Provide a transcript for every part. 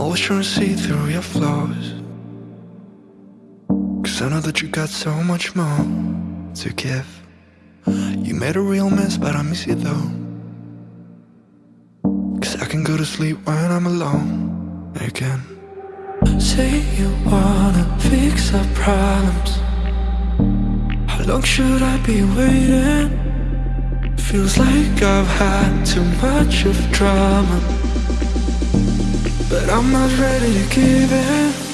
To see through your flaws. Cause I know that you got so much more to give. You made a real mess, but I miss you though. Cause I can go to sleep when I'm alone again. Say you wanna fix our problems. How long should I be waiting? Feels like I've had too much of drama. But I'm not ready to give in.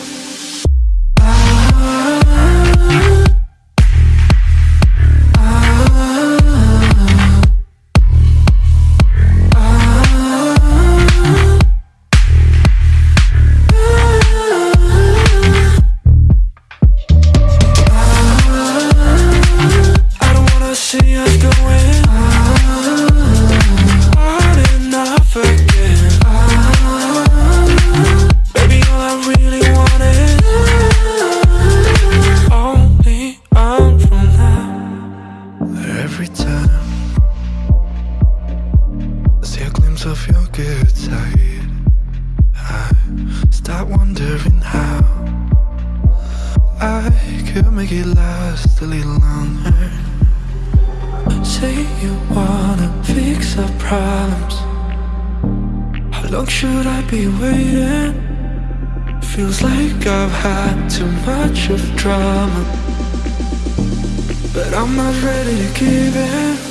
Of your good side, I start wondering how. I could make it last a little longer. Say you wanna fix our problems. How long should I be waiting? Feels like I've had too much of drama. But I'm not ready to give in.